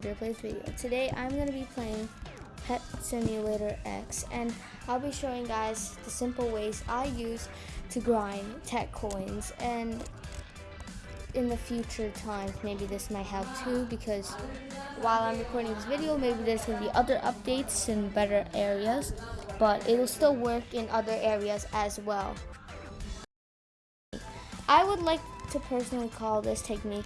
Plays video. Today I'm going to be playing Pet Simulator X and I'll be showing guys the simple ways I use to grind tech coins and in the future times maybe this might help too because while I'm recording this video maybe there's going to be other updates in better areas but it'll still work in other areas as well. I would like to personally call this technique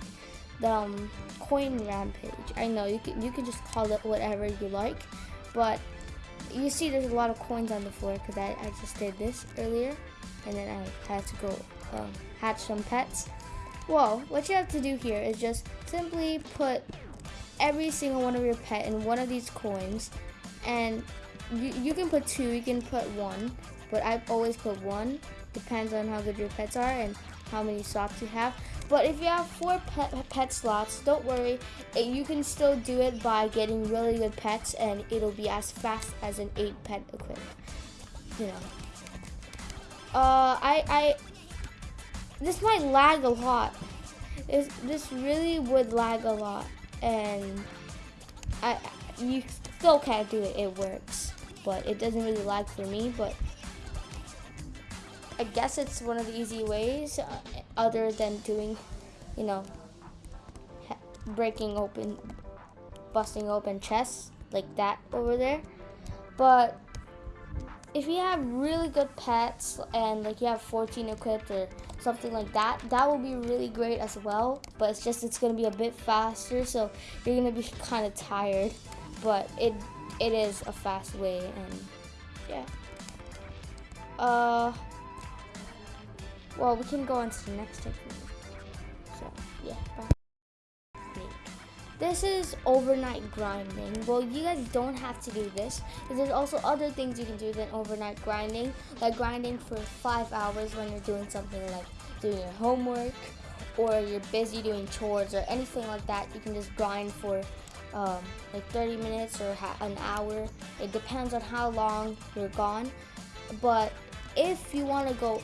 the um, coin rampage. I know you can you can just call it whatever you like, but you see there's a lot of coins on the floor because I, I just did this earlier, and then I had to go um, hatch some pets. Well, what you have to do here is just simply put every single one of your pet in one of these coins, and you, you can put two, you can put one, but I've always put one. Depends on how good your pets are and how many slots you have. But if you have four pet, pet slots, don't worry. You can still do it by getting really good pets and it'll be as fast as an eight pet equip. You know. Uh, I, I, this might lag a lot. This, this really would lag a lot. And I, you still can't do it. It works. But it doesn't really lag for me. But I guess it's one of the easy ways uh, other than doing, you know, breaking open, busting open chests like that over there. But if you have really good pets and like you have 14 equipped or something like that, that will be really great as well. But it's just it's gonna be a bit faster, so you're gonna be kind of tired. But it it is a fast way, and yeah. Uh. Well, we can go on to the next technique. So, yeah, bye. This is overnight grinding. Well, you guys don't have to do this. There's also other things you can do than overnight grinding, like grinding for five hours when you're doing something like doing your homework or you're busy doing chores or anything like that. You can just grind for um, like 30 minutes or an hour. It depends on how long you're gone. But if you want to go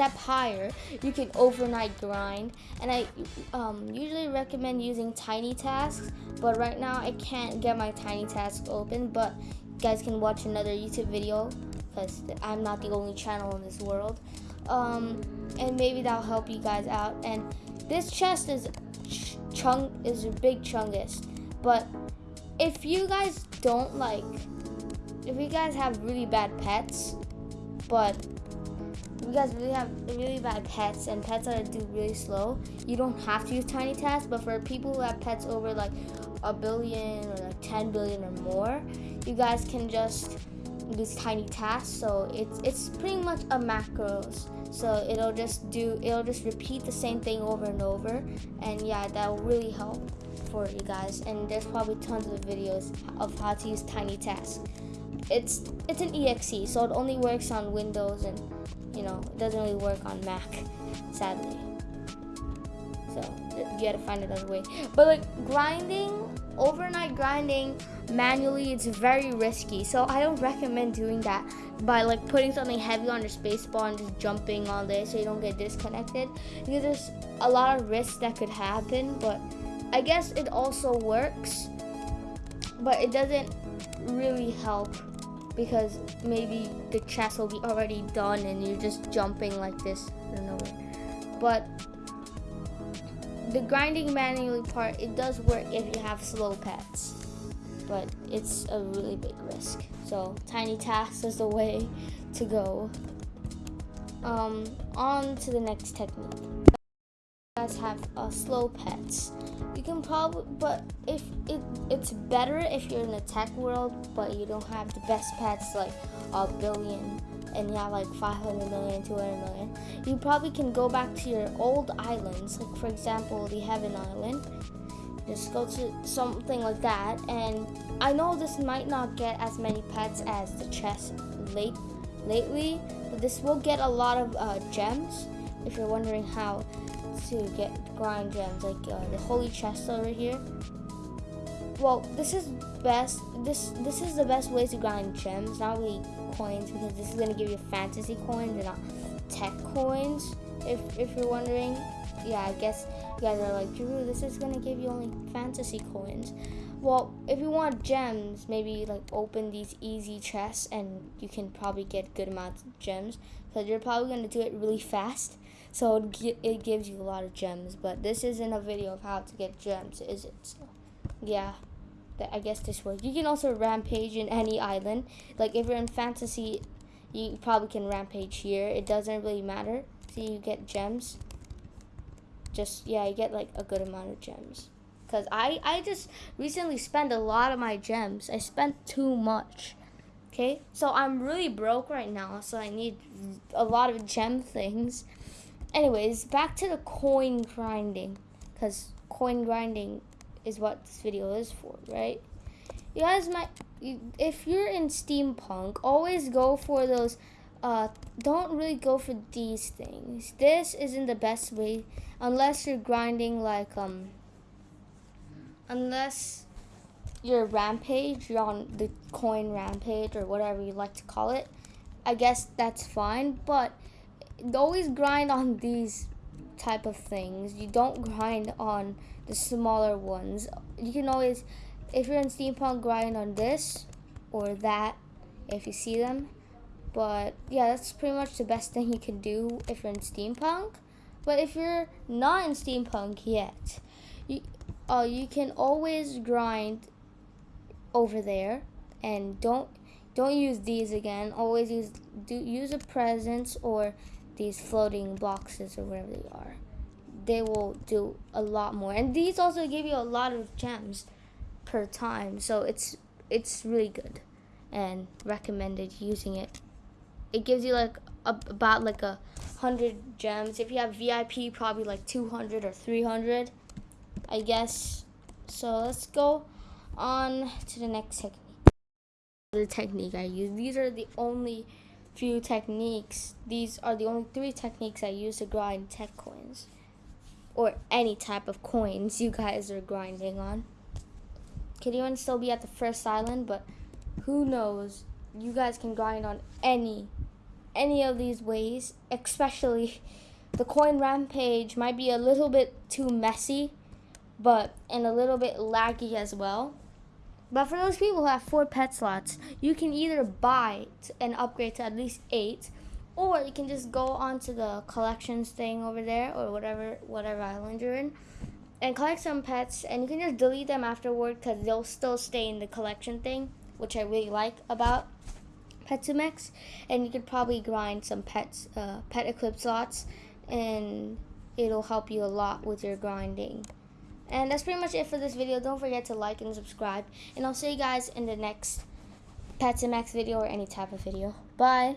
step higher, you can overnight grind. And I um, usually recommend using tiny tasks, but right now I can't get my tiny task open, but you guys can watch another YouTube video because I'm not the only channel in this world. Um, and maybe that'll help you guys out. And this chest is ch chung is a big chungus, but if you guys don't like, if you guys have really bad pets, but you guys really have really bad pets and pets that do really slow, you don't have to use tiny tasks. But for people who have pets over like a billion or like 10 billion or more, you guys can just use tiny tasks. So it's it's pretty much a macros. So it'll just do it'll just repeat the same thing over and over. And yeah, that will really help for you guys. And there's probably tons of videos of how to use tiny tasks. It's it's an exe, so it only works on Windows and you know, it doesn't really work on Mac, sadly. So you gotta find another way. But like grinding, overnight grinding manually, it's very risky. So I don't recommend doing that by like putting something heavy on your spacebar and just jumping on there so you don't get disconnected. Because there's a lot of risks that could happen. But I guess it also works, but it doesn't really help because maybe the chest will be already done and you're just jumping like this. I don't know. But the grinding manually part it does work if you have slow pets but it's a really big risk. So tiny tasks is the way to go. Um, on to the next technique guys have uh, slow pets. You can probably but if it it's better if you're in the tech world but you don't have the best pets like a billion and you have like 500 million 200 million you probably can go back to your old islands. Like for example the heaven island. Just go to something like that and i know this might not get as many pets as the chest late lately but this will get a lot of uh, gems if you're wondering how to get grind gems, like uh, the holy chest over here. Well, this is best. This this is the best way to grind gems, not really coins, because this is gonna give you fantasy coins and not tech coins. If if you're wondering, yeah, I guess You guys are like, Drew, this is gonna give you only fantasy coins. Well, if you want gems, maybe like open these easy chests and you can probably get good amounts of gems because you're probably gonna do it really fast. So it, it gives you a lot of gems, but this isn't a video of how to get gems, is it? So, yeah. I guess this works. You can also rampage in any island. Like if you're in fantasy, you probably can rampage here. It doesn't really matter. See, you get gems. Just yeah, you get like a good amount of gems. Cause I I just recently spent a lot of my gems. I spent too much. Okay, so I'm really broke right now. So I need a lot of gem things. Anyways, back to the coin grinding. Cause coin grinding is what this video is for, right? You guys might, if you're in steampunk, always go for those, uh, don't really go for these things. This isn't the best way, unless you're grinding like, um, unless you're rampage, you're on the coin rampage or whatever you like to call it. I guess that's fine, but always grind on these type of things. You don't grind on the smaller ones. You can always, if you're in steampunk, grind on this or that if you see them. But yeah, that's pretty much the best thing you can do if you're in steampunk. But if you're not in steampunk yet, you, uh, you can always grind over there and don't don't use these again. Always use do use a presents or these floating boxes or whatever they are they will do a lot more. And these also give you a lot of gems per time. So it's it's really good and recommended using it. It gives you like a, about like a hundred gems. If you have VIP, probably like 200 or 300, I guess. So let's go on to the next technique. The technique I use. These are the only few techniques. These are the only three techniques I use to grind tech coins or any type of coins you guys are grinding on. Could even still be at the first island, but who knows? You guys can grind on any any of these ways, especially the coin rampage might be a little bit too messy, but and a little bit laggy as well. But for those people who have four pet slots, you can either buy and upgrade to at least eight, or you can just go onto the collections thing over there or whatever whatever island you're in and collect some pets and you can just delete them afterward because they'll still stay in the collection thing which I really like about Pet Sim X and you could probably grind some pets uh, pet eclipse slots and it'll help you a lot with your grinding and that's pretty much it for this video. Don't forget to like and subscribe. And I'll see you guys in the next Pet Sim X video or any type of video. Bye